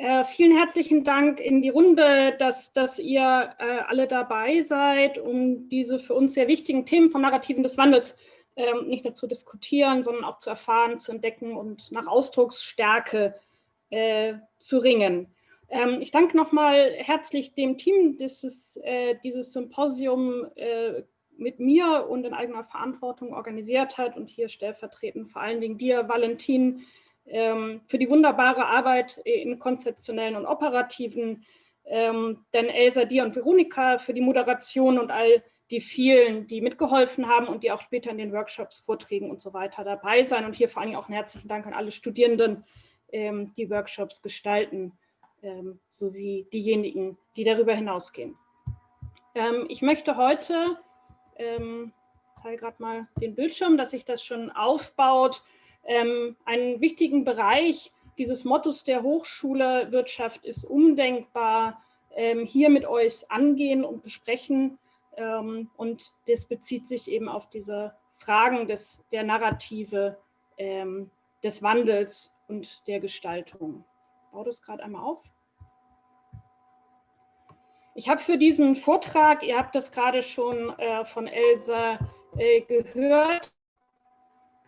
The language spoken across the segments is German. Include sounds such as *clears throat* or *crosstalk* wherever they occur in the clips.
Äh, vielen herzlichen Dank in die Runde, dass, dass ihr äh, alle dabei seid, um diese für uns sehr wichtigen Themen von Narrativen des Wandels ähm, nicht nur zu diskutieren, sondern auch zu erfahren, zu entdecken und nach Ausdrucksstärke äh, zu ringen. Ähm, ich danke nochmal herzlich dem Team, das äh, dieses Symposium äh, mit mir und in eigener Verantwortung organisiert hat und hier stellvertretend vor allen Dingen dir, Valentin, für die wunderbare Arbeit in konzeptionellen und operativen, ähm, denn Elsa, dir und Veronika für die Moderation und all die vielen, die mitgeholfen haben und die auch später in den Workshops, Vorträgen und so weiter dabei sein. Und hier vor Dingen auch einen herzlichen Dank an alle Studierenden, ähm, die Workshops gestalten, ähm, sowie diejenigen, die darüber hinausgehen. Ähm, ich möchte heute, ähm, teile gerade mal den Bildschirm, dass sich das schon aufbaut, ähm, einen wichtigen Bereich dieses Mottos der Hochschule Wirtschaft ist undenkbar, ähm, hier mit euch angehen und besprechen. Ähm, und das bezieht sich eben auf diese Fragen des, der Narrative, ähm, des Wandels und der Gestaltung. Ich baue das gerade einmal auf. Ich habe für diesen Vortrag, ihr habt das gerade schon äh, von Elsa äh, gehört,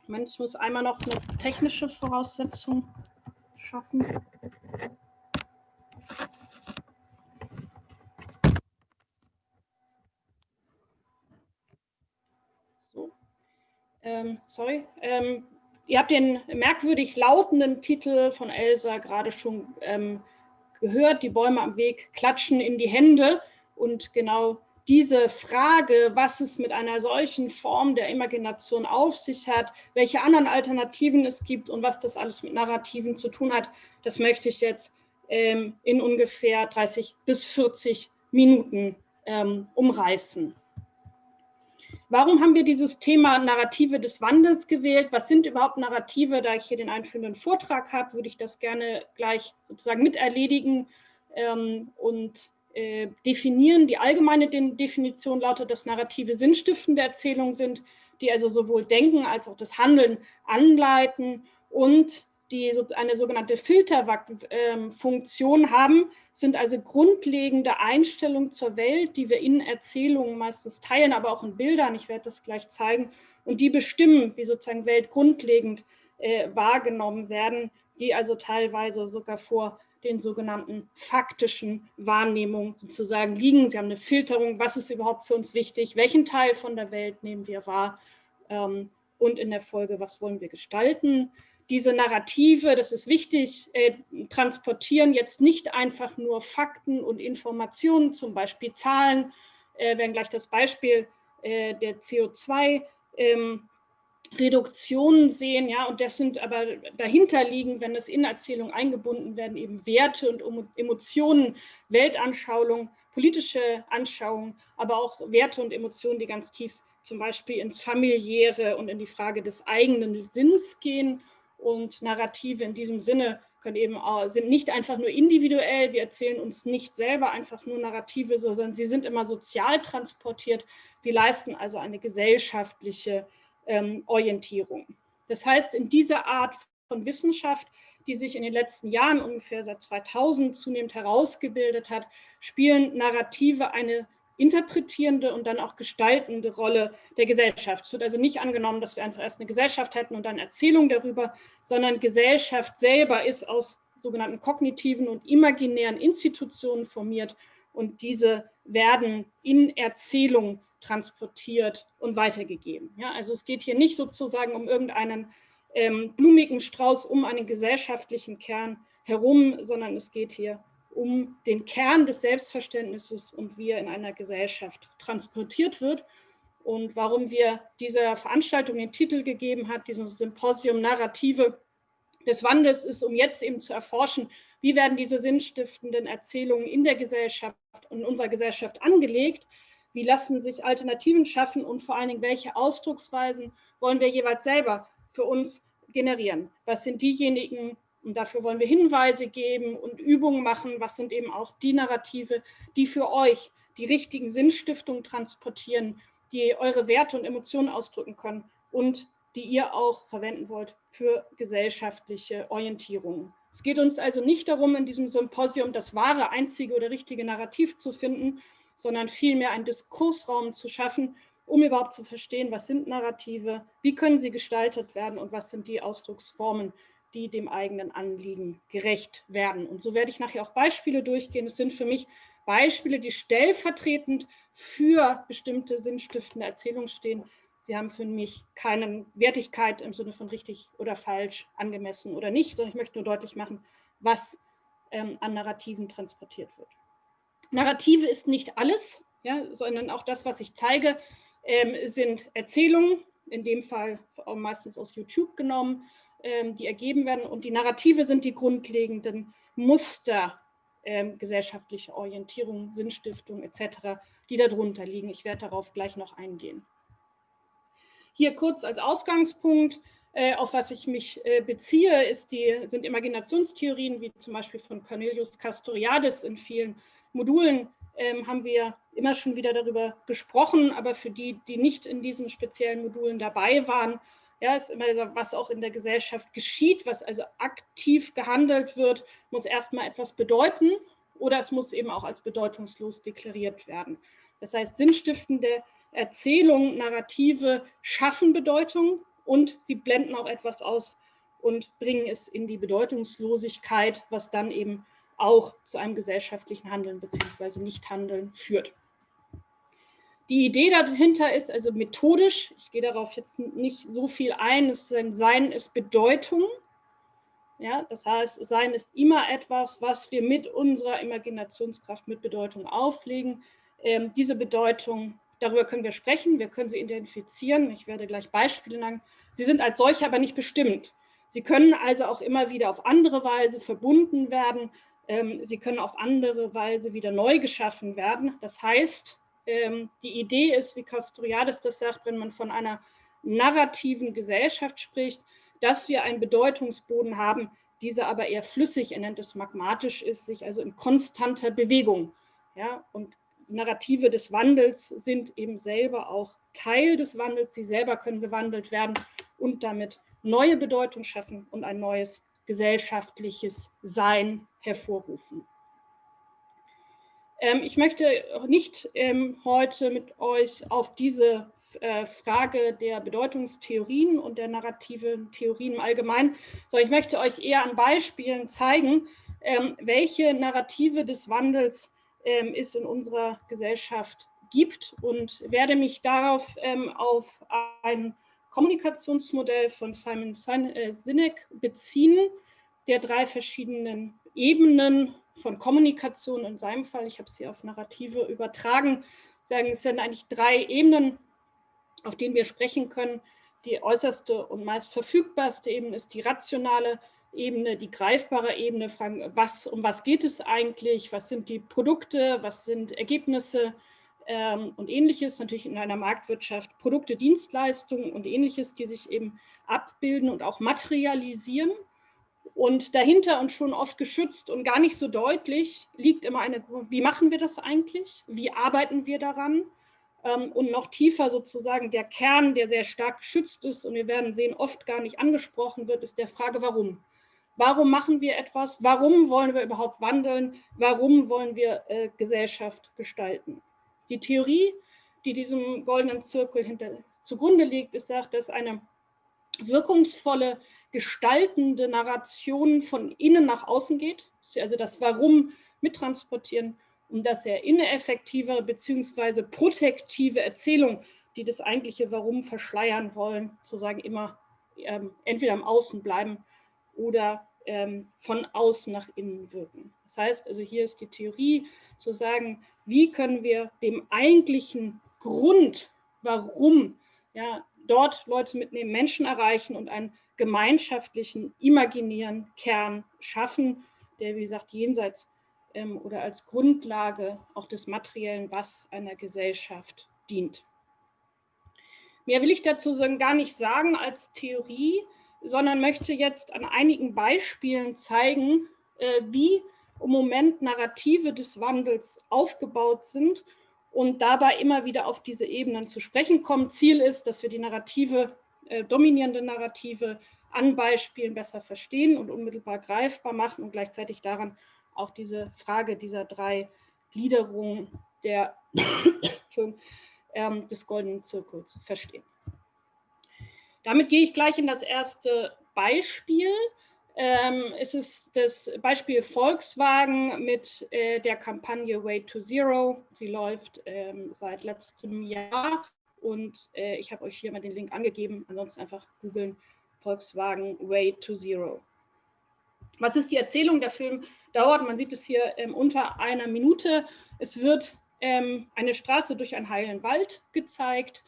Moment, ich muss einmal noch eine technische Voraussetzung schaffen. So. Ähm, sorry. Ähm, ihr habt den merkwürdig lautenden Titel von Elsa gerade schon ähm, gehört. Die Bäume am Weg klatschen in die Hände. Und genau diese Frage, was es mit einer solchen Form der Imagination auf sich hat, welche anderen Alternativen es gibt und was das alles mit Narrativen zu tun hat, das möchte ich jetzt ähm, in ungefähr 30 bis 40 Minuten ähm, umreißen. Warum haben wir dieses Thema Narrative des Wandels gewählt? Was sind überhaupt Narrative? Da ich hier den einführenden Vortrag habe, würde ich das gerne gleich sozusagen miterledigen ähm, und äh, definieren. Die allgemeine Definition lautet, dass Narrative sinnstiftende Erzählungen sind, die also sowohl Denken als auch das Handeln anleiten und die eine sogenannte Filterfunktion haben, sind also grundlegende Einstellungen zur Welt, die wir in Erzählungen meistens teilen, aber auch in Bildern, ich werde das gleich zeigen, und die bestimmen, wie sozusagen Welt grundlegend äh, wahrgenommen werden, die also teilweise sogar vor den sogenannten faktischen Wahrnehmungen sozusagen liegen. Sie haben eine Filterung, was ist überhaupt für uns wichtig, welchen Teil von der Welt nehmen wir wahr ähm, und in der Folge, was wollen wir gestalten. Diese Narrative, das ist wichtig, äh, transportieren jetzt nicht einfach nur Fakten und Informationen, zum Beispiel Zahlen, äh, werden gleich das Beispiel äh, der CO2 ähm, Reduktionen sehen, ja, und das sind aber dahinter liegen, wenn es in Erzählung eingebunden werden, eben Werte und Emotionen, Weltanschauung, politische Anschauungen, aber auch Werte und Emotionen, die ganz tief zum Beispiel ins Familiäre und in die Frage des eigenen Sinns gehen. Und Narrative in diesem Sinne können eben auch, sind nicht einfach nur individuell, wir erzählen uns nicht selber einfach nur Narrative, sondern sie sind immer sozial transportiert. Sie leisten also eine gesellschaftliche ähm, Orientierung. Das heißt, in dieser Art von Wissenschaft, die sich in den letzten Jahren ungefähr seit 2000 zunehmend herausgebildet hat, spielen Narrative eine interpretierende und dann auch gestaltende Rolle der Gesellschaft. Es wird also nicht angenommen, dass wir einfach erst eine Gesellschaft hätten und dann Erzählung darüber, sondern Gesellschaft selber ist aus sogenannten kognitiven und imaginären Institutionen formiert und diese werden in Erzählung transportiert und weitergegeben. Ja, also es geht hier nicht sozusagen um irgendeinen ähm, blumigen Strauß um einen gesellschaftlichen Kern herum, sondern es geht hier um den Kern des Selbstverständnisses und wie er in einer Gesellschaft transportiert wird. Und warum wir dieser Veranstaltung den Titel gegeben hat, diesem Symposium Narrative des Wandels, ist, um jetzt eben zu erforschen, wie werden diese sinnstiftenden Erzählungen in der Gesellschaft und unserer Gesellschaft angelegt wie lassen sich Alternativen schaffen und vor allen Dingen, welche Ausdrucksweisen wollen wir jeweils selber für uns generieren? Was sind diejenigen, und dafür wollen wir Hinweise geben und Übungen machen, was sind eben auch die Narrative, die für euch die richtigen Sinnstiftungen transportieren, die eure Werte und Emotionen ausdrücken können und die ihr auch verwenden wollt für gesellschaftliche Orientierungen Es geht uns also nicht darum, in diesem Symposium das wahre, einzige oder richtige Narrativ zu finden, sondern vielmehr einen Diskursraum zu schaffen, um überhaupt zu verstehen, was sind Narrative, wie können sie gestaltet werden und was sind die Ausdrucksformen, die dem eigenen Anliegen gerecht werden. Und so werde ich nachher auch Beispiele durchgehen. Es sind für mich Beispiele, die stellvertretend für bestimmte sinnstiftende Erzählungen stehen. Sie haben für mich keine Wertigkeit im Sinne von richtig oder falsch, angemessen oder nicht, sondern ich möchte nur deutlich machen, was ähm, an Narrativen transportiert wird. Narrative ist nicht alles, ja, sondern auch das, was ich zeige, ähm, sind Erzählungen, in dem Fall meistens aus YouTube genommen, ähm, die ergeben werden. Und die Narrative sind die grundlegenden Muster ähm, gesellschaftlicher Orientierung, Sinnstiftung etc., die darunter liegen. Ich werde darauf gleich noch eingehen. Hier kurz als Ausgangspunkt, äh, auf was ich mich äh, beziehe, die, sind Imaginationstheorien, wie zum Beispiel von Cornelius Castoriadis in vielen Modulen ähm, haben wir immer schon wieder darüber gesprochen, aber für die, die nicht in diesen speziellen Modulen dabei waren, ja, ist immer was auch in der Gesellschaft geschieht, was also aktiv gehandelt wird, muss erstmal etwas bedeuten oder es muss eben auch als bedeutungslos deklariert werden. Das heißt, sinnstiftende Erzählungen, Narrative schaffen Bedeutung und sie blenden auch etwas aus und bringen es in die Bedeutungslosigkeit, was dann eben auch zu einem gesellschaftlichen Handeln bzw. Nichthandeln führt. Die Idee dahinter ist also methodisch, ich gehe darauf jetzt nicht so viel ein, es Sein ist Bedeutung. Ja, das heißt, Sein ist immer etwas, was wir mit unserer Imaginationskraft, mit Bedeutung auflegen. Ähm, diese Bedeutung, darüber können wir sprechen, wir können sie identifizieren. Ich werde gleich Beispiele nennen. Sie sind als solche aber nicht bestimmt. Sie können also auch immer wieder auf andere Weise verbunden werden. Ähm, sie können auf andere Weise wieder neu geschaffen werden. Das heißt, ähm, die Idee ist, wie Castoriadis das sagt, wenn man von einer narrativen Gesellschaft spricht, dass wir einen Bedeutungsboden haben, dieser aber eher flüssig, er nennt es magmatisch ist, sich also in konstanter Bewegung. Ja, und Narrative des Wandels sind eben selber auch Teil des Wandels, sie selber können gewandelt werden und damit neue Bedeutung schaffen und ein neues gesellschaftliches Sein hervorrufen. Ähm, ich möchte nicht ähm, heute mit euch auf diese äh, Frage der Bedeutungstheorien und der narrativen Theorien im Allgemeinen, sondern ich möchte euch eher an Beispielen zeigen, ähm, welche Narrative des Wandels ähm, es in unserer Gesellschaft gibt und werde mich darauf ähm, auf ein Kommunikationsmodell von Simon äh, Sinek beziehen, der drei verschiedenen Ebenen von Kommunikation in seinem Fall, ich habe es hier auf Narrative übertragen, sagen, es sind eigentlich drei Ebenen, auf denen wir sprechen können. Die äußerste und meist verfügbarste Ebene ist die rationale Ebene, die greifbare Ebene, fragen, was, um was geht es eigentlich, was sind die Produkte, was sind Ergebnisse ähm, und ähnliches, natürlich in einer Marktwirtschaft, Produkte, Dienstleistungen und ähnliches, die sich eben abbilden und auch materialisieren. Und dahinter und schon oft geschützt und gar nicht so deutlich liegt immer eine, wie machen wir das eigentlich? Wie arbeiten wir daran? Ähm, und noch tiefer sozusagen der Kern, der sehr stark geschützt ist und wir werden sehen, oft gar nicht angesprochen wird, ist der Frage, warum? Warum machen wir etwas? Warum wollen wir überhaupt wandeln? Warum wollen wir äh, Gesellschaft gestalten? Die Theorie, die diesem goldenen Zirkel hinter, zugrunde liegt, ist, sagt, dass eine wirkungsvolle gestaltende Narration von innen nach außen geht, also das Warum mittransportieren und dass er ineffektive bzw. protektive Erzählung, die das eigentliche Warum verschleiern wollen, sozusagen immer ähm, entweder am Außen bleiben oder ähm, von außen nach innen wirken. Das heißt, also hier ist die Theorie zu sagen, wie können wir dem eigentlichen Grund, warum ja, dort Leute mitnehmen, Menschen erreichen und einen gemeinschaftlichen, imaginären Kern schaffen, der, wie gesagt, jenseits ähm, oder als Grundlage auch des materiellen Was einer Gesellschaft dient. Mehr will ich dazu gar nicht sagen als Theorie, sondern möchte jetzt an einigen Beispielen zeigen, äh, wie im Moment Narrative des Wandels aufgebaut sind und dabei immer wieder auf diese Ebenen zu sprechen kommen. Ziel ist, dass wir die Narrative äh, dominierende Narrative an Beispielen besser verstehen und unmittelbar greifbar machen und gleichzeitig daran auch diese Frage dieser drei Gliederungen der, *coughs* ähm, des goldenen Zirkels verstehen. Damit gehe ich gleich in das erste Beispiel. Ähm, es ist das Beispiel Volkswagen mit äh, der Kampagne Way to Zero. Sie läuft ähm, seit letztem Jahr und äh, ich habe euch hier mal den Link angegeben. Ansonsten einfach googeln Volkswagen Way to Zero. Was ist die Erzählung? Der Film dauert, man sieht es hier ähm, unter einer Minute. Es wird ähm, eine Straße durch einen heilen Wald gezeigt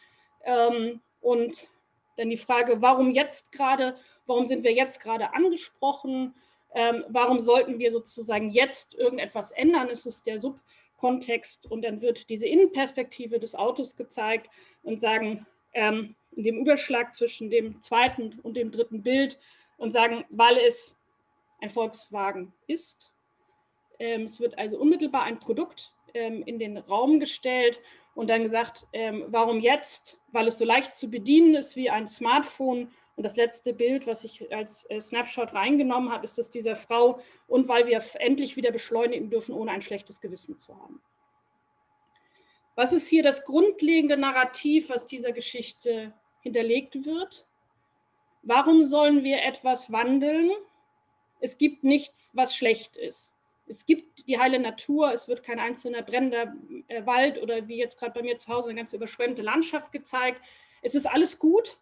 ähm, und dann die Frage, warum jetzt gerade, warum sind wir jetzt gerade angesprochen, ähm, warum sollten wir sozusagen jetzt irgendetwas ändern, ist es der Subkontext und dann wird diese Innenperspektive des Autos gezeigt und sagen, ähm, in dem Überschlag zwischen dem zweiten und dem dritten Bild und sagen, weil es ein Volkswagen ist. Ähm, es wird also unmittelbar ein Produkt ähm, in den Raum gestellt und dann gesagt, ähm, warum jetzt? Weil es so leicht zu bedienen ist wie ein Smartphone. Und das letzte Bild, was ich als äh, Snapshot reingenommen habe, ist das dieser Frau und weil wir endlich wieder beschleunigen dürfen, ohne ein schlechtes Gewissen zu haben. Was ist hier das grundlegende Narrativ, was dieser Geschichte hinterlegt wird? Warum sollen wir etwas wandeln? Es gibt nichts, was schlecht ist es gibt die heile Natur, es wird kein einzelner brennender äh, Wald oder wie jetzt gerade bei mir zu Hause eine ganz überschwemmte Landschaft gezeigt. Es ist alles gut.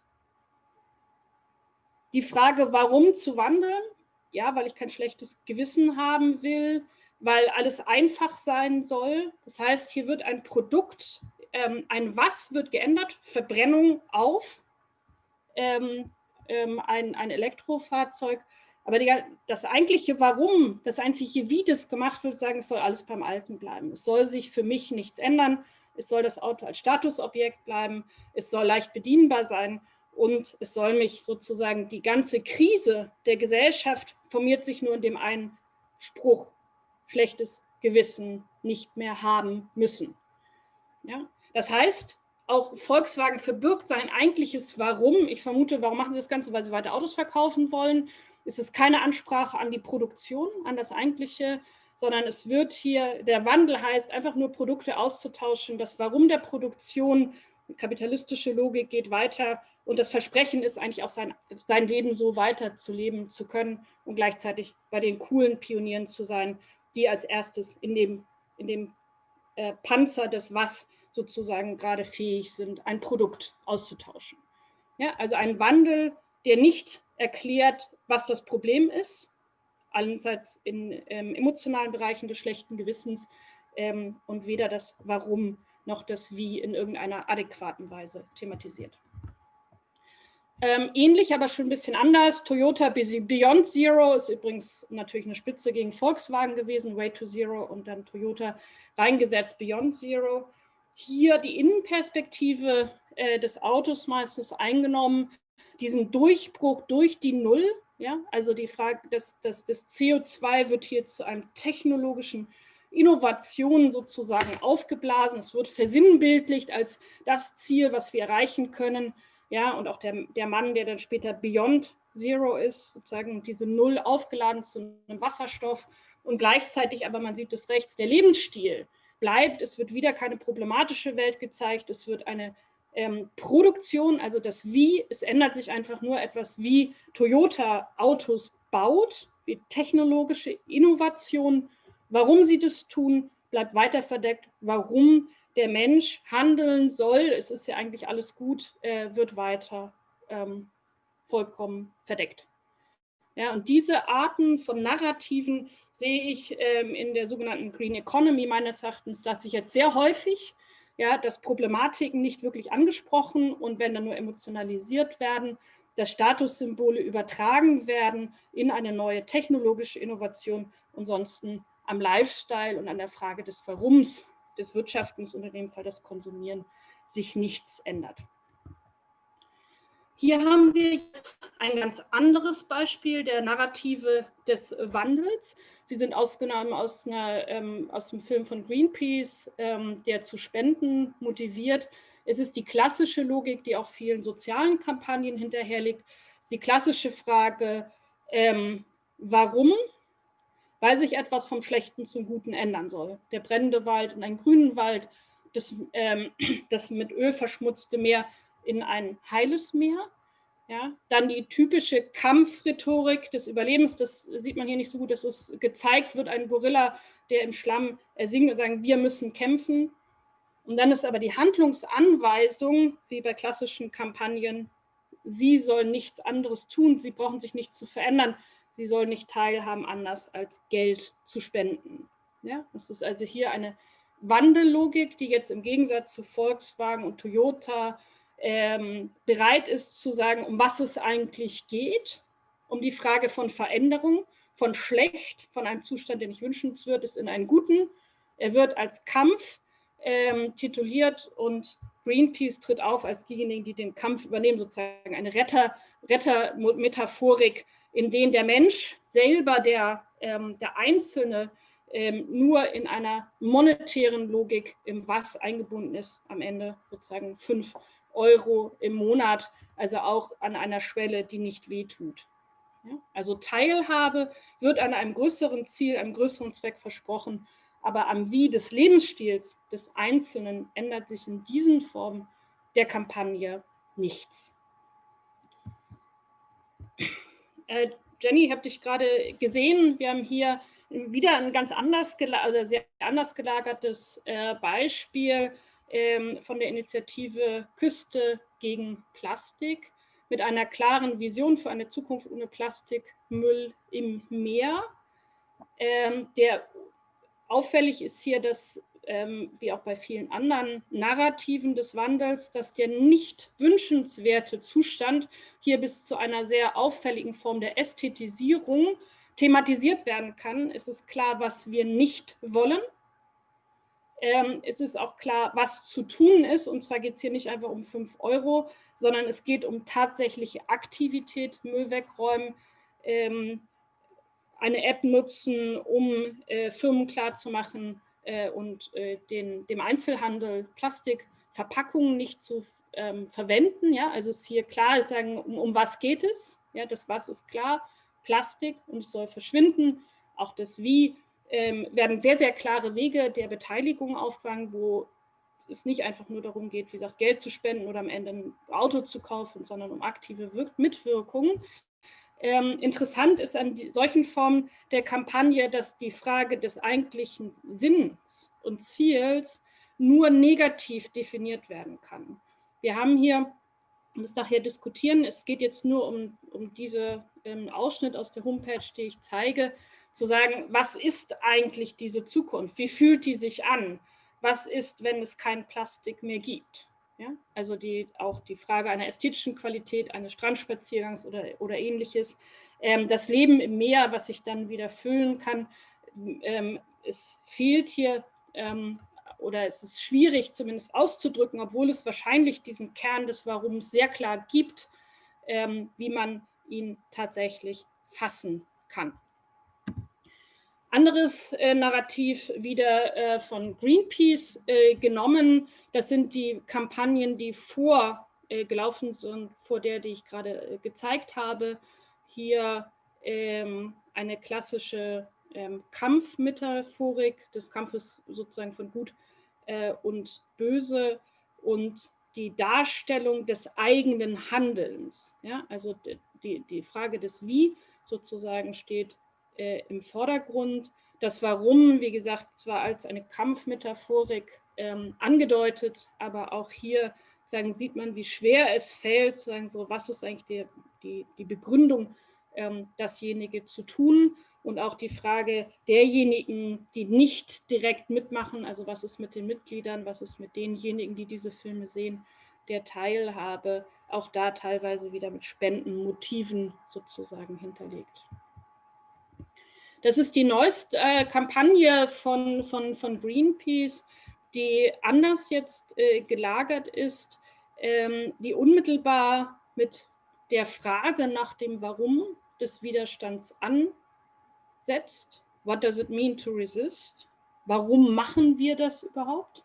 Die Frage, warum zu wandeln? Ja, weil ich kein schlechtes Gewissen haben will, weil alles einfach sein soll. Das heißt, hier wird ein Produkt, ähm, ein Was wird geändert, Verbrennung auf, ähm, ähm, ein, ein Elektrofahrzeug aber die, das eigentliche Warum, das einzige Wie das gemacht wird, sagen, es soll alles beim Alten bleiben. Es soll sich für mich nichts ändern. Es soll das Auto als Statusobjekt bleiben. Es soll leicht bedienbar sein. Und es soll mich sozusagen, die ganze Krise der Gesellschaft formiert sich nur in dem einen Spruch, schlechtes Gewissen nicht mehr haben müssen. Ja? Das heißt, auch Volkswagen verbirgt sein eigentliches Warum. Ich vermute, warum machen sie das Ganze? Weil sie weiter Autos verkaufen wollen es ist keine Ansprache an die Produktion, an das eigentliche, sondern es wird hier, der Wandel heißt, einfach nur Produkte auszutauschen. Das Warum der Produktion, kapitalistische Logik geht weiter und das Versprechen ist eigentlich auch sein, sein Leben so weiterzuleben zu können und gleichzeitig bei den coolen Pionieren zu sein, die als erstes in dem, in dem äh, Panzer des Was sozusagen gerade fähig sind, ein Produkt auszutauschen. Ja, also ein Wandel, der nicht erklärt, was das Problem ist, allenseits in ähm, emotionalen Bereichen des schlechten Gewissens ähm, und weder das Warum noch das Wie in irgendeiner adäquaten Weise thematisiert. Ähm, ähnlich, aber schon ein bisschen anders. Toyota Beyond Zero ist übrigens natürlich eine Spitze gegen Volkswagen gewesen, Way to Zero und dann Toyota reingesetzt Beyond Zero. Hier die Innenperspektive äh, des Autos meistens eingenommen, diesen Durchbruch durch die Null ja, also die Frage, dass, dass das CO2 wird hier zu einem technologischen Innovation sozusagen aufgeblasen. Es wird versinnbildlicht als das Ziel, was wir erreichen können. Ja, und auch der, der Mann, der dann später Beyond Zero ist, sozusagen diese Null aufgeladen zu einem Wasserstoff und gleichzeitig, aber man sieht es rechts, der Lebensstil bleibt. Es wird wieder keine problematische Welt gezeigt. Es wird eine ähm, Produktion, also das Wie, es ändert sich einfach nur etwas, wie Toyota Autos baut, wie technologische Innovation. Warum sie das tun, bleibt weiter verdeckt. Warum der Mensch handeln soll, es ist ja eigentlich alles gut, äh, wird weiter ähm, vollkommen verdeckt. Ja, und diese Arten von Narrativen sehe ich ähm, in der sogenannten Green Economy meines Erachtens, dass sich jetzt sehr häufig ja, dass Problematiken nicht wirklich angesprochen und wenn dann nur emotionalisiert werden, dass Statussymbole übertragen werden in eine neue technologische Innovation und sonst am Lifestyle und an der Frage des Warums, des Wirtschaftens und in dem Fall das Konsumieren sich nichts ändert. Hier haben wir jetzt ein ganz anderes Beispiel der Narrative des Wandels. Sie sind ausgenommen aus, einer, ähm, aus dem Film von Greenpeace, ähm, der zu Spenden motiviert. Es ist die klassische Logik, die auch vielen sozialen Kampagnen hinterherliegt. ist die klassische Frage, ähm, warum? Weil sich etwas vom Schlechten zum Guten ändern soll. Der brennende Wald in einen grünen Wald, das, ähm, *clears throat* das mit Öl verschmutzte Meer in ein heiles Meer. Ja, dann die typische Kampfrhetorik des Überlebens, das sieht man hier nicht so gut, dass es gezeigt wird, ein Gorilla, der im Schlamm singt und sagt, wir müssen kämpfen. Und dann ist aber die Handlungsanweisung, wie bei klassischen Kampagnen, sie sollen nichts anderes tun, sie brauchen sich nicht zu verändern, sie sollen nicht teilhaben, anders als Geld zu spenden. Ja, das ist also hier eine Wandellogik, die jetzt im Gegensatz zu Volkswagen und Toyota ähm, bereit ist zu sagen, um was es eigentlich geht, um die Frage von Veränderung, von schlecht, von einem Zustand, der nicht wünschenswert ist, in einen guten. Er wird als Kampf ähm, tituliert und Greenpeace tritt auf als diejenigen, die den Kampf übernehmen, sozusagen eine Retter, Rettermetaphorik, in denen der Mensch selber, der, ähm, der Einzelne, ähm, nur in einer monetären Logik im Was eingebunden ist, am Ende sozusagen fünf Euro im Monat, also auch an einer Schwelle, die nicht wehtut. Also Teilhabe wird an einem größeren Ziel, einem größeren Zweck versprochen, aber am Wie des Lebensstils des Einzelnen ändert sich in diesen Formen der Kampagne nichts. Äh, Jenny, ich habe dich gerade gesehen. Wir haben hier wieder ein ganz anders, also sehr anders gelagertes äh, Beispiel von der Initiative Küste gegen Plastik mit einer klaren Vision für eine Zukunft ohne Plastikmüll im Meer. Ähm, der auffällig ist hier, dass, ähm, wie auch bei vielen anderen Narrativen des Wandels, dass der nicht wünschenswerte Zustand hier bis zu einer sehr auffälligen Form der Ästhetisierung thematisiert werden kann. Es ist klar, was wir nicht wollen. Ähm, es ist auch klar, was zu tun ist. Und zwar geht es hier nicht einfach um 5 Euro, sondern es geht um tatsächliche Aktivität, Müll wegräumen, ähm, eine App nutzen, um äh, Firmen klarzumachen äh, und äh, den, dem Einzelhandel Plastikverpackungen nicht zu ähm, verwenden. Ja? Also ist hier klar, sagen, um, um was geht es? Ja, das Was ist klar, Plastik und es soll verschwinden. Auch das Wie ähm, werden sehr, sehr klare Wege der Beteiligung aufgefangen, wo es nicht einfach nur darum geht, wie gesagt, Geld zu spenden oder am Ende ein Auto zu kaufen, sondern um aktive Wirk Mitwirkung. Ähm, interessant ist an die, solchen Formen der Kampagne, dass die Frage des eigentlichen Sinns und Ziels nur negativ definiert werden kann. Wir haben hier, um es nachher diskutieren, es geht jetzt nur um, um diesen ähm, Ausschnitt aus der Homepage, die ich zeige, zu sagen, was ist eigentlich diese Zukunft? Wie fühlt die sich an? Was ist, wenn es kein Plastik mehr gibt? Ja, also die, auch die Frage einer ästhetischen Qualität eines Strandspaziergangs oder, oder ähnliches. Ähm, das Leben im Meer, was sich dann wieder füllen kann, ähm, es fehlt hier ähm, oder es ist schwierig zumindest auszudrücken, obwohl es wahrscheinlich diesen Kern des Warums sehr klar gibt, ähm, wie man ihn tatsächlich fassen kann. Anderes äh, Narrativ wieder äh, von Greenpeace äh, genommen, das sind die Kampagnen, die vor äh, sind, vor der, die ich gerade äh, gezeigt habe. Hier ähm, eine klassische ähm, Kampfmetaphorik des Kampfes sozusagen von Gut äh, und Böse und die Darstellung des eigenen Handelns. Ja? Also die, die Frage des Wie sozusagen steht äh, im Vordergrund. Das Warum, wie gesagt, zwar als eine Kampfmetaphorik ähm, angedeutet, aber auch hier sagen, sieht man, wie schwer es fällt, sagen so, was ist eigentlich die, die, die Begründung, ähm, dasjenige zu tun und auch die Frage derjenigen, die nicht direkt mitmachen, also was ist mit den Mitgliedern, was ist mit denjenigen, die diese Filme sehen, der Teilhabe, auch da teilweise wieder mit Spendenmotiven sozusagen hinterlegt. Das ist die neueste äh, Kampagne von, von, von Greenpeace, die anders jetzt äh, gelagert ist, ähm, die unmittelbar mit der Frage nach dem Warum des Widerstands ansetzt. What does it mean to resist? Warum machen wir das überhaupt?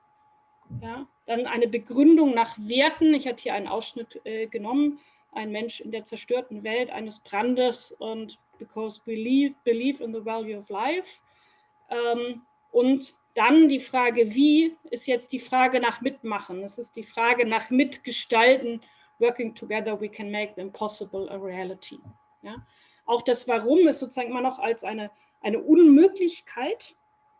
Ja, dann eine Begründung nach Werten. Ich hatte hier einen Ausschnitt äh, genommen. ein Mensch in der zerstörten Welt eines Brandes und because believe, believe in the value of life. Ähm, und dann die Frage, wie, ist jetzt die Frage nach Mitmachen. Es ist die Frage nach Mitgestalten. Working together, we can make the impossible a reality. Ja? Auch das Warum ist sozusagen immer noch als eine, eine Unmöglichkeit,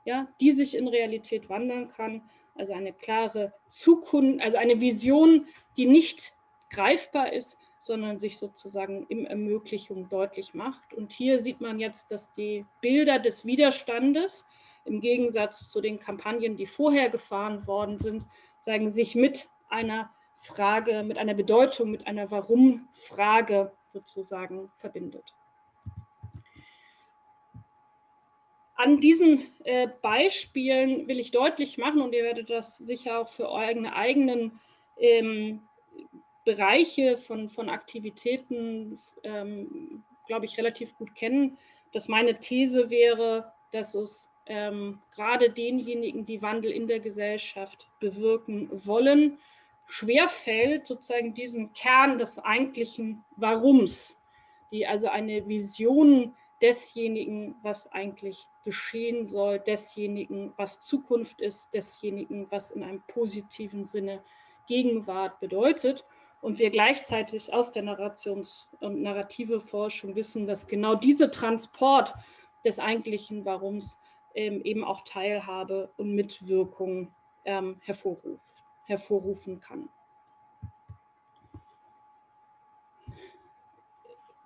ja, die sich in Realität wandeln kann. Also eine klare Zukunft, also eine Vision, die nicht greifbar ist, sondern sich sozusagen im Ermöglichung deutlich macht. Und hier sieht man jetzt, dass die Bilder des Widerstandes im Gegensatz zu den Kampagnen, die vorher gefahren worden sind, zeigen sich mit einer Frage, mit einer Bedeutung, mit einer Warum-Frage sozusagen verbindet. An diesen äh, Beispielen will ich deutlich machen, und ihr werdet das sicher auch für eure eigenen ähm, Bereiche von, von Aktivitäten, ähm, glaube ich, relativ gut kennen, dass meine These wäre, dass es ähm, gerade denjenigen, die Wandel in der Gesellschaft bewirken wollen, schwerfällt, sozusagen diesen Kern des eigentlichen Warums, die also eine Vision desjenigen, was eigentlich geschehen soll, desjenigen, was Zukunft ist, desjenigen, was in einem positiven Sinne Gegenwart bedeutet. Und wir gleichzeitig aus der Narrations- und narrative Forschung wissen, dass genau dieser Transport des eigentlichen Warums ähm, eben auch Teilhabe und Mitwirkung ähm, hervorruf, hervorrufen kann.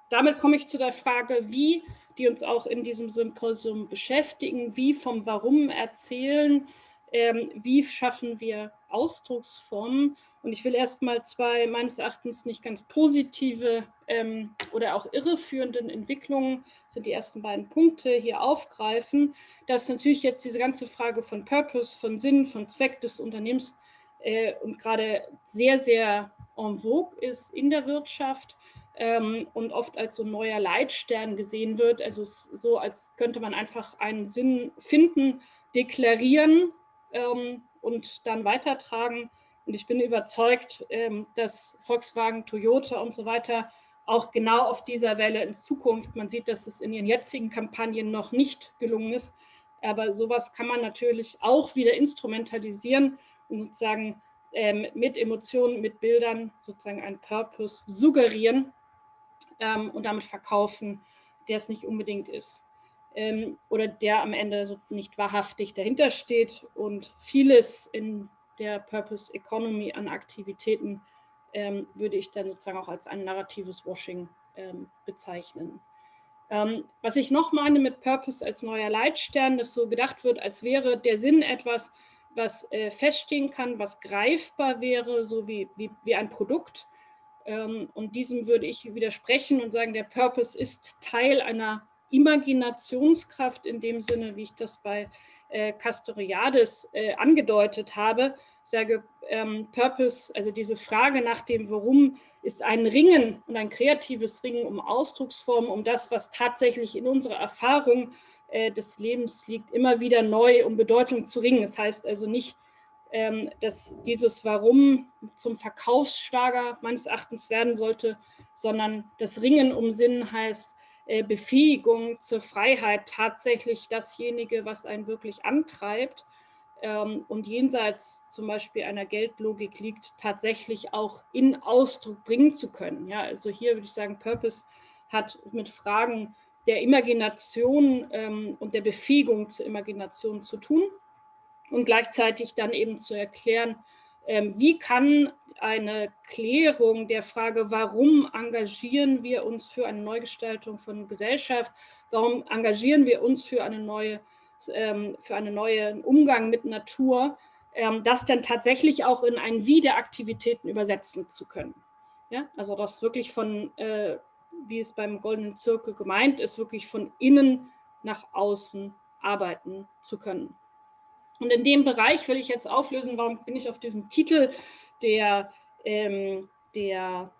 Damit komme ich zu der Frage, wie die uns auch in diesem Symposium beschäftigen, wie vom Warum erzählen, ähm, wie schaffen wir Ausdrucksformen. Und ich will erstmal zwei meines Erachtens nicht ganz positive ähm, oder auch irreführenden Entwicklungen, sind die ersten beiden Punkte, hier aufgreifen. Dass natürlich jetzt diese ganze Frage von Purpose, von Sinn, von Zweck des Unternehmens äh, und gerade sehr, sehr en vogue ist in der Wirtschaft ähm, und oft als so ein neuer Leitstern gesehen wird. Also es ist so, als könnte man einfach einen Sinn finden, deklarieren ähm, und dann weitertragen. Und ich bin überzeugt, ähm, dass Volkswagen, Toyota und so weiter auch genau auf dieser Welle in Zukunft, man sieht, dass es in ihren jetzigen Kampagnen noch nicht gelungen ist, aber sowas kann man natürlich auch wieder instrumentalisieren und sozusagen ähm, mit Emotionen, mit Bildern sozusagen einen Purpose suggerieren ähm, und damit verkaufen, der es nicht unbedingt ist. Oder der am Ende nicht wahrhaftig dahinter steht und vieles in der Purpose Economy an Aktivitäten ähm, würde ich dann sozusagen auch als ein narratives Washing ähm, bezeichnen. Ähm, was ich noch meine mit Purpose als neuer Leitstern, dass so gedacht wird, als wäre der Sinn etwas, was äh, feststehen kann, was greifbar wäre, so wie, wie, wie ein Produkt. Ähm, und diesem würde ich widersprechen und sagen, der Purpose ist Teil einer Imaginationskraft in dem Sinne, wie ich das bei äh, Castoriadis äh, angedeutet habe. Ich sage, ähm, Purpose, also diese Frage nach dem Warum, ist ein Ringen und ein kreatives Ringen um Ausdrucksformen, um das, was tatsächlich in unserer Erfahrung äh, des Lebens liegt, immer wieder neu um Bedeutung zu ringen. Das heißt also nicht, ähm, dass dieses Warum zum Verkaufsschlager meines Erachtens werden sollte, sondern das Ringen um Sinn heißt äh, Befähigung zur Freiheit, tatsächlich dasjenige, was einen wirklich antreibt und jenseits zum Beispiel einer Geldlogik liegt, tatsächlich auch in Ausdruck bringen zu können. Ja, also hier würde ich sagen, Purpose hat mit Fragen der Imagination ähm, und der Befähigung zur Imagination zu tun und gleichzeitig dann eben zu erklären, ähm, wie kann eine Klärung der Frage, warum engagieren wir uns für eine Neugestaltung von Gesellschaft, warum engagieren wir uns für eine neue ähm, für einen neuen Umgang mit Natur, ähm, das dann tatsächlich auch in ein Wie der Aktivitäten übersetzen zu können. Ja, also das wirklich von, äh, wie es beim Goldenen Zirkel gemeint ist, wirklich von innen nach außen arbeiten zu können. Und in dem Bereich will ich jetzt auflösen, warum bin ich auf diesen Titel der, ähm, der,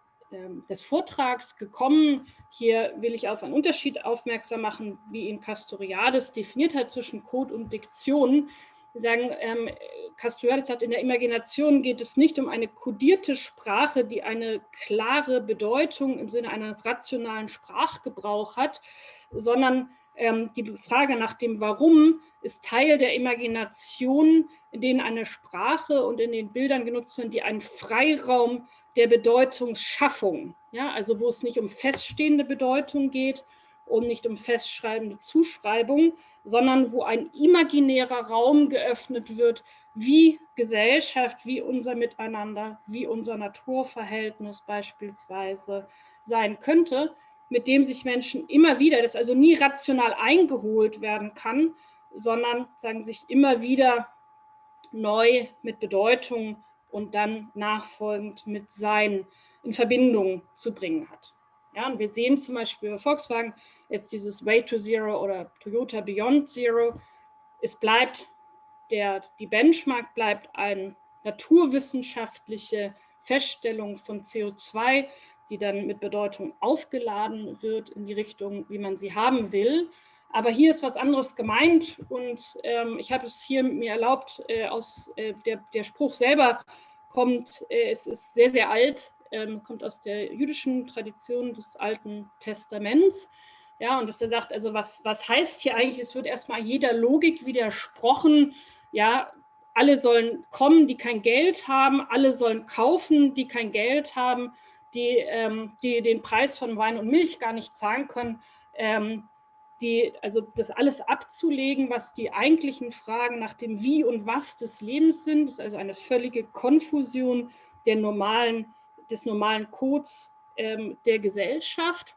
des Vortrags gekommen. Hier will ich auf einen Unterschied aufmerksam machen, wie ihn Castoriadis definiert hat zwischen Code und Diktion. Wir sagen, ähm, Castoriadis sagt, in der Imagination geht es nicht um eine kodierte Sprache, die eine klare Bedeutung im Sinne eines rationalen Sprachgebrauchs hat, sondern ähm, die Frage nach dem Warum ist Teil der Imagination, in denen eine Sprache und in den Bildern genutzt werden, die einen Freiraum der Bedeutungsschaffung, ja, also wo es nicht um feststehende Bedeutung geht und nicht um festschreibende Zuschreibung, sondern wo ein imaginärer Raum geöffnet wird, wie Gesellschaft, wie unser Miteinander, wie unser Naturverhältnis beispielsweise sein könnte, mit dem sich Menschen immer wieder, das also nie rational eingeholt werden kann, sondern sagen sich immer wieder neu mit Bedeutung und dann nachfolgend mit Sein in Verbindung zu bringen hat. Ja, und wir sehen zum Beispiel bei Volkswagen jetzt dieses Way to Zero oder Toyota Beyond Zero. Es bleibt, der, die Benchmark bleibt eine naturwissenschaftliche Feststellung von CO2, die dann mit Bedeutung aufgeladen wird in die Richtung, wie man sie haben will. Aber hier ist was anderes gemeint und ähm, ich habe es hier mir erlaubt, äh, aus äh, der, der Spruch selber kommt, äh, es ist sehr, sehr alt, ähm, kommt aus der jüdischen Tradition des Alten Testaments. Ja, und dass er sagt, also was, was heißt hier eigentlich, es wird erstmal jeder Logik widersprochen, ja, alle sollen kommen, die kein Geld haben, alle sollen kaufen, die kein Geld haben, die, ähm, die den Preis von Wein und Milch gar nicht zahlen können. Ähm, die, also das alles abzulegen, was die eigentlichen Fragen nach dem Wie und Was des Lebens sind, ist also eine völlige Konfusion der normalen, des normalen Codes ähm, der Gesellschaft.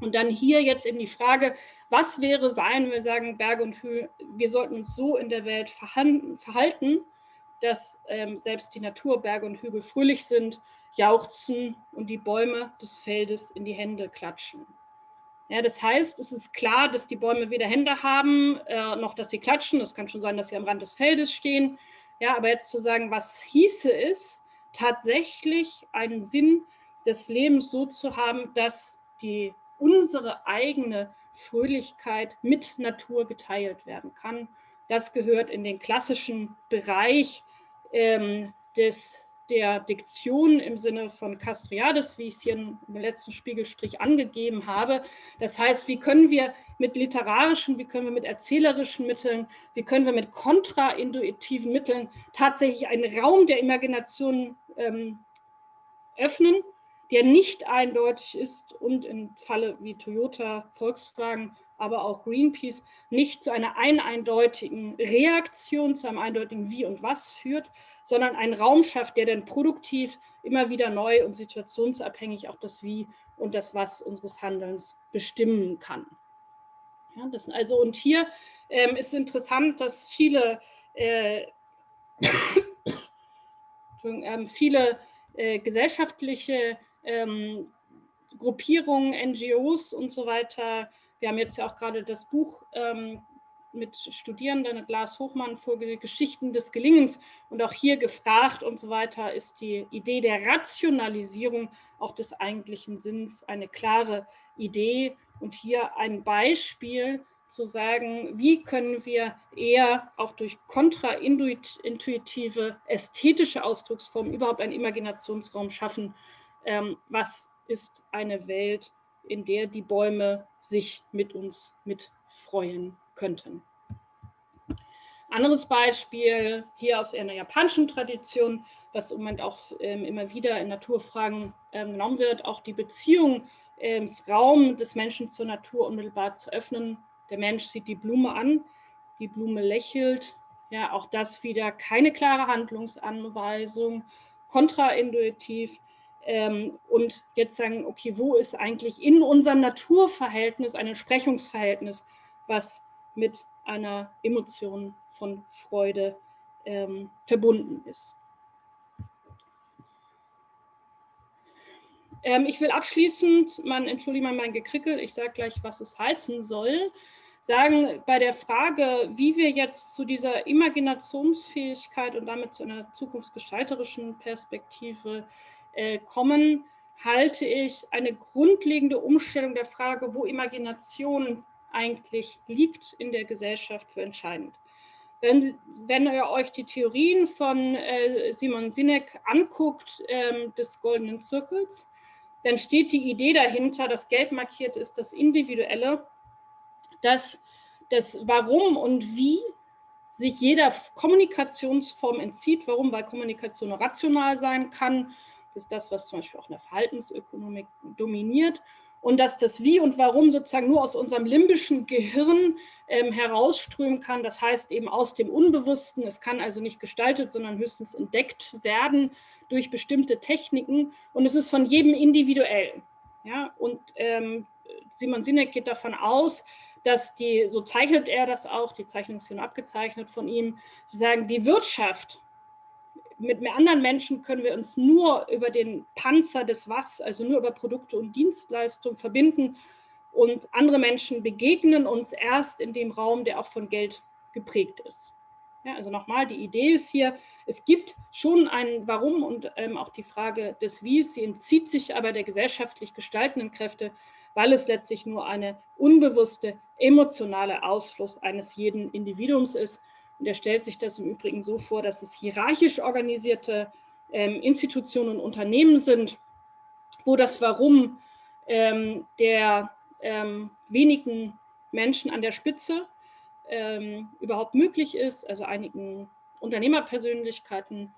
Und dann hier jetzt eben die Frage, was wäre sein, wenn wir sagen, Berge und Höhe, wir sollten uns so in der Welt verhalten, dass ähm, selbst die Natur, Berge und Hügel fröhlich sind, jauchzen und die Bäume des Feldes in die Hände klatschen. Ja, das heißt, es ist klar, dass die Bäume weder Hände haben, äh, noch dass sie klatschen. Das kann schon sein, dass sie am Rand des Feldes stehen. Ja, aber jetzt zu sagen, was hieße es, tatsächlich einen Sinn des Lebens so zu haben, dass die, unsere eigene Fröhlichkeit mit Natur geteilt werden kann. Das gehört in den klassischen Bereich ähm, des der Diktion im Sinne von Castriades, wie ich es hier im letzten Spiegelstrich angegeben habe. Das heißt, wie können wir mit literarischen, wie können wir mit erzählerischen Mitteln, wie können wir mit kontraintuitiven Mitteln tatsächlich einen Raum der Imagination ähm, öffnen, der nicht eindeutig ist und im Falle wie Toyota, Volkswagen, aber auch Greenpeace nicht zu einer eindeutigen Reaktion, zu einem eindeutigen Wie und Was führt, sondern einen Raum schafft, der dann produktiv immer wieder neu und situationsabhängig auch das Wie und das Was unseres Handelns bestimmen kann. Ja, das, also und hier ähm, ist interessant, dass viele, äh, äh, viele äh, gesellschaftliche ähm, Gruppierungen, NGOs und so weiter, wir haben jetzt ja auch gerade das Buch ähm, mit Studierenden, Glas Hochmann, vor Geschichten des Gelingens und auch hier gefragt und so weiter, ist die Idee der Rationalisierung auch des eigentlichen Sinns eine klare Idee. Und hier ein Beispiel zu sagen, wie können wir eher auch durch kontraintuitive ästhetische Ausdrucksformen überhaupt einen Imaginationsraum schaffen. Ähm, was ist eine Welt, in der die Bäume sich mit uns mitfreuen könnten. Anderes Beispiel hier aus einer japanischen Tradition, was im Moment auch ähm, immer wieder in Naturfragen ähm, genommen wird, auch die Beziehung ähm, des Raum des Menschen zur Natur unmittelbar zu öffnen. Der Mensch sieht die Blume an, die Blume lächelt. Ja, auch das wieder keine klare Handlungsanweisung, kontraintuitiv. Ähm, und jetzt sagen, okay, wo ist eigentlich in unserem Naturverhältnis ein Entsprechungsverhältnis, was mit einer Emotion von Freude ähm, verbunden ist. Ähm, ich will abschließend, man entschuldige mal mein Gekrickel, ich sage gleich, was es heißen soll, sagen, bei der Frage, wie wir jetzt zu dieser Imaginationsfähigkeit und damit zu einer zukunftsgestalterischen Perspektive äh, kommen, halte ich eine grundlegende Umstellung der Frage, wo Imagination eigentlich liegt in der Gesellschaft für entscheidend. Wenn, wenn ihr euch die Theorien von äh, Simon Sinek anguckt, ähm, des Goldenen Zirkels, dann steht die Idee dahinter, das Gelb markiert ist das Individuelle, dass das Warum und Wie sich jeder Kommunikationsform entzieht. Warum? Weil Kommunikation rational sein kann. Das ist das, was zum Beispiel auch in der Verhaltensökonomik dominiert und dass das Wie und Warum sozusagen nur aus unserem limbischen Gehirn ähm, herausströmen kann. Das heißt eben aus dem Unbewussten. Es kann also nicht gestaltet, sondern höchstens entdeckt werden durch bestimmte Techniken. Und es ist von jedem individuell. Ja? Und ähm, Simon Sinek geht davon aus, dass die, so zeichnet er das auch, die Zeichnung ist hier abgezeichnet von ihm, die sagen, die Wirtschaft mit mehr anderen Menschen können wir uns nur über den Panzer des Was, also nur über Produkte und Dienstleistungen verbinden. Und andere Menschen begegnen uns erst in dem Raum, der auch von Geld geprägt ist. Ja, also nochmal, die Idee ist hier, es gibt schon ein Warum und ähm, auch die Frage des Wies, sie entzieht sich aber der gesellschaftlich gestaltenden Kräfte, weil es letztlich nur eine unbewusste, emotionale Ausfluss eines jeden Individuums ist. Und er stellt sich das im Übrigen so vor, dass es hierarchisch organisierte ähm, Institutionen und Unternehmen sind, wo das Warum ähm, der ähm, wenigen Menschen an der Spitze ähm, überhaupt möglich ist, also einigen Unternehmerpersönlichkeiten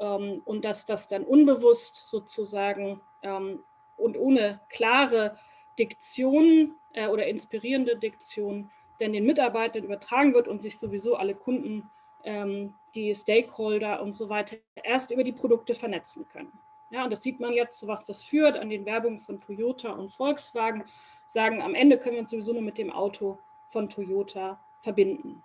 ähm, und dass das dann unbewusst sozusagen ähm, und ohne klare Diktion äh, oder inspirierende Diktion denn den Mitarbeitern übertragen wird und sich sowieso alle Kunden, ähm, die Stakeholder und so weiter erst über die Produkte vernetzen können. Ja, und das sieht man jetzt, was das führt, an den Werbungen von Toyota und Volkswagen, sagen, am Ende können wir uns sowieso nur mit dem Auto von Toyota verbinden.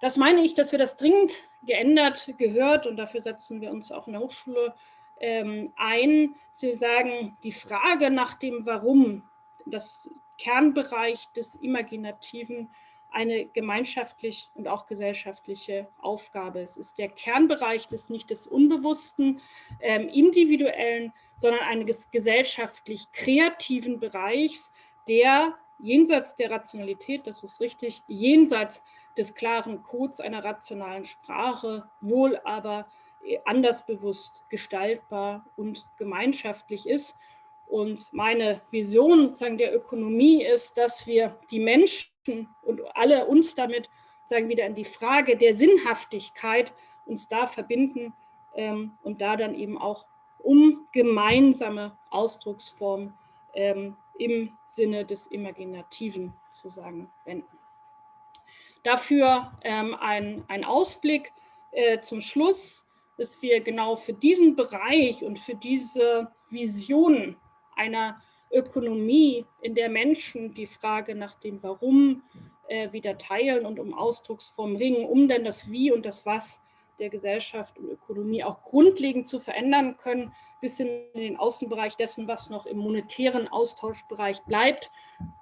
Das meine ich, dass wir das dringend geändert gehört und dafür setzen wir uns auch in der Hochschule ähm, ein. Sie sagen, die Frage nach dem Warum, das Kernbereich des Imaginativen eine gemeinschaftlich und auch gesellschaftliche Aufgabe. Es ist der Kernbereich des nicht des unbewussten, ähm, individuellen, sondern eines gesellschaftlich kreativen Bereichs, der jenseits der Rationalität, das ist richtig, jenseits des klaren Codes einer rationalen Sprache, wohl aber anders bewusst gestaltbar und gemeinschaftlich ist und meine Vision sozusagen der Ökonomie ist, dass wir die Menschen und alle uns damit sagen wieder in die Frage der Sinnhaftigkeit uns da verbinden ähm, und da dann eben auch um gemeinsame Ausdrucksformen ähm, im Sinne des Imaginativen zu sagen wenden. Dafür ähm, ein, ein Ausblick äh, zum Schluss, dass wir genau für diesen Bereich und für diese Visionen einer Ökonomie, in der Menschen die Frage nach dem Warum äh, wieder teilen und um Ausdrucksformen ringen, um dann das Wie und das Was der Gesellschaft und Ökonomie auch grundlegend zu verändern können, bis in den Außenbereich dessen, was noch im monetären Austauschbereich bleibt.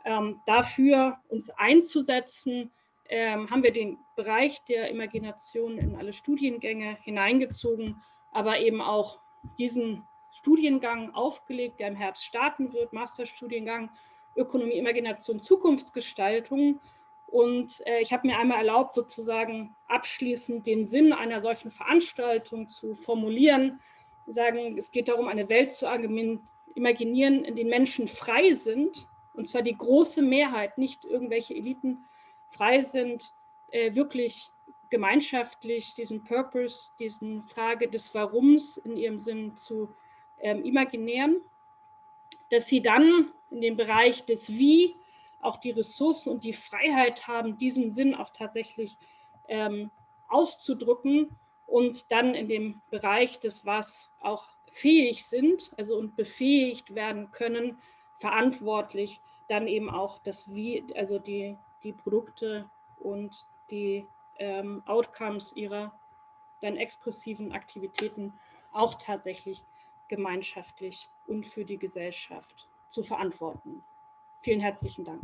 Ähm, dafür uns einzusetzen, ähm, haben wir den Bereich der Imagination in alle Studiengänge hineingezogen, aber eben auch diesen Studiengang aufgelegt, der im Herbst starten wird, Masterstudiengang Ökonomie, Imagination, Zukunftsgestaltung. Und äh, ich habe mir einmal erlaubt, sozusagen abschließend den Sinn einer solchen Veranstaltung zu formulieren. Sagen, es geht darum, eine Welt zu imaginieren, in der Menschen frei sind, und zwar die große Mehrheit, nicht irgendwelche Eliten frei sind, äh, wirklich gemeinschaftlich diesen Purpose, diesen Frage des Warums in ihrem Sinn zu ähm, imaginären, dass sie dann in dem Bereich des Wie auch die Ressourcen und die Freiheit haben, diesen Sinn auch tatsächlich ähm, auszudrücken und dann in dem Bereich des Was auch fähig sind, also und befähigt werden können, verantwortlich dann eben auch das Wie, also die, die Produkte und die ähm, Outcomes ihrer dann expressiven Aktivitäten auch tatsächlich gemeinschaftlich und für die Gesellschaft zu verantworten. Vielen herzlichen Dank.